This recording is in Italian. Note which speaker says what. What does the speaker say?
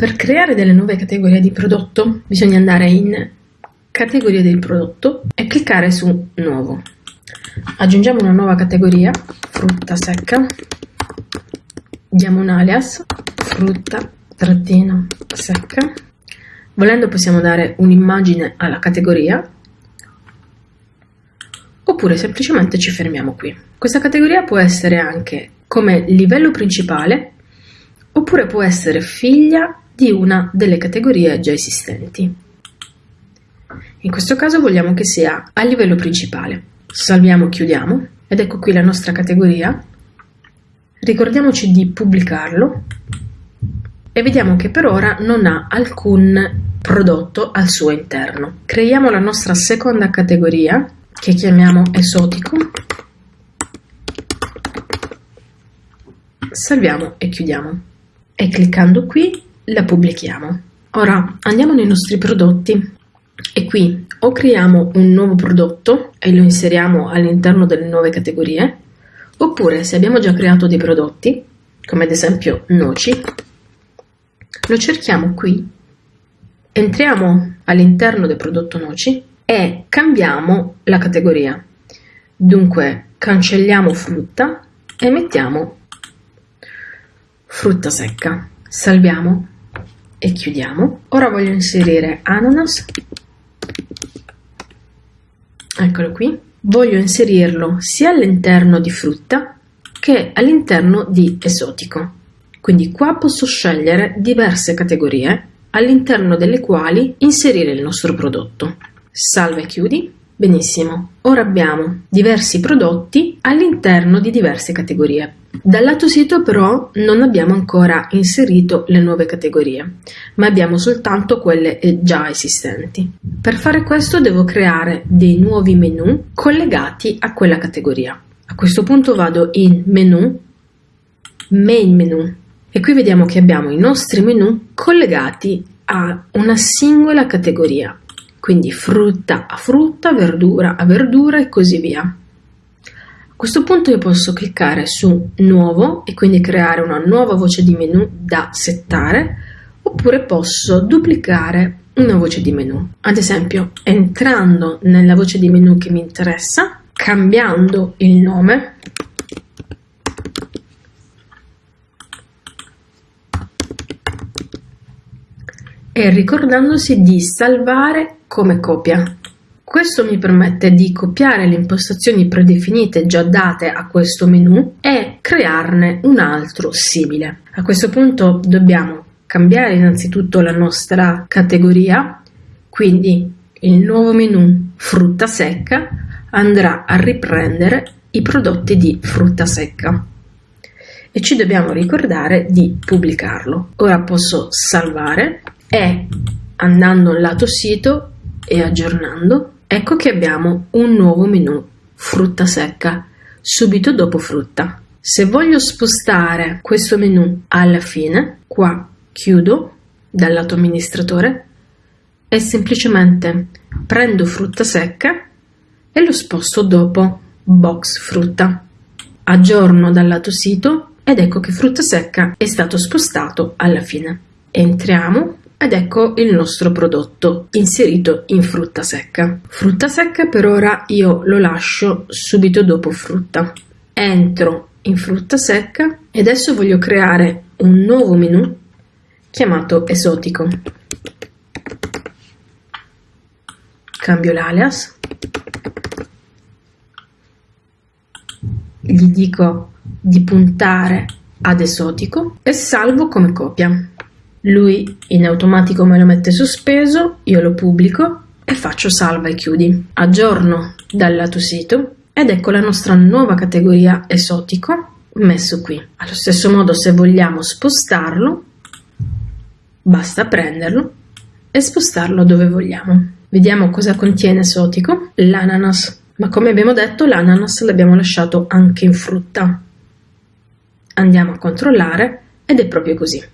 Speaker 1: Per creare delle nuove categorie di prodotto bisogna andare in categoria del prodotto e cliccare su nuovo. Aggiungiamo una nuova categoria, frutta secca, diamo un alias, frutta trattina secca. Volendo possiamo dare un'immagine alla categoria oppure semplicemente ci fermiamo qui. Questa categoria può essere anche come livello principale oppure può essere figlia di una delle categorie già esistenti. In questo caso vogliamo che sia a livello principale. Salviamo, chiudiamo ed ecco qui la nostra categoria. Ricordiamoci di pubblicarlo e vediamo che per ora non ha alcun prodotto al suo interno. Creiamo la nostra seconda categoria che chiamiamo esotico. Salviamo e chiudiamo e cliccando qui la pubblichiamo. Ora andiamo nei nostri prodotti. E qui o creiamo un nuovo prodotto e lo inseriamo all'interno delle nuove categorie oppure se abbiamo già creato dei prodotti come ad esempio noci lo cerchiamo qui. Entriamo all'interno del prodotto noci e cambiamo la categoria. Dunque cancelliamo frutta e mettiamo frutta secca salviamo e chiudiamo ora voglio inserire ananas eccolo qui, voglio inserirlo sia all'interno di frutta che all'interno di esotico. Quindi qua posso scegliere diverse categorie all'interno delle quali inserire il nostro prodotto. Salva e chiudi Benissimo, ora abbiamo diversi prodotti all'interno di diverse categorie. Dal lato sito però non abbiamo ancora inserito le nuove categorie, ma abbiamo soltanto quelle già esistenti. Per fare questo devo creare dei nuovi menu collegati a quella categoria. A questo punto vado in menu, main menu e qui vediamo che abbiamo i nostri menu collegati a una singola categoria quindi frutta a frutta, verdura a verdura e così via. A questo punto io posso cliccare su nuovo e quindi creare una nuova voce di menu da settare oppure posso duplicare una voce di menu. Ad esempio entrando nella voce di menu che mi interessa, cambiando il nome e ricordandosi di salvare come copia. Questo mi permette di copiare le impostazioni predefinite già date a questo menu e crearne un altro simile. A questo punto dobbiamo cambiare innanzitutto la nostra categoria, quindi il nuovo menu frutta secca andrà a riprendere i prodotti di frutta secca e ci dobbiamo ricordare di pubblicarlo. Ora posso salvare e andando al lato sito e aggiornando, ecco che abbiamo un nuovo menu frutta secca subito dopo frutta. Se voglio spostare questo menu alla fine, qua chiudo dal lato amministratore e semplicemente prendo frutta secca e lo sposto dopo box frutta. Aggiorno dal lato sito ed ecco che frutta secca è stato spostato alla fine. Entriamo ed ecco il nostro prodotto inserito in frutta secca. Frutta secca per ora io lo lascio subito dopo frutta. Entro in frutta secca e adesso voglio creare un nuovo menu chiamato esotico. Cambio l'alias. Gli dico di puntare ad esotico e salvo come copia. Lui in automatico me lo mette sospeso, io lo pubblico e faccio salva e chiudi. Aggiorno dal lato sito ed ecco la nostra nuova categoria esotico messo qui. Allo stesso modo se vogliamo spostarlo basta prenderlo e spostarlo dove vogliamo. Vediamo cosa contiene esotico, l'ananas, ma come abbiamo detto l'ananas l'abbiamo lasciato anche in frutta. Andiamo a controllare ed è proprio così.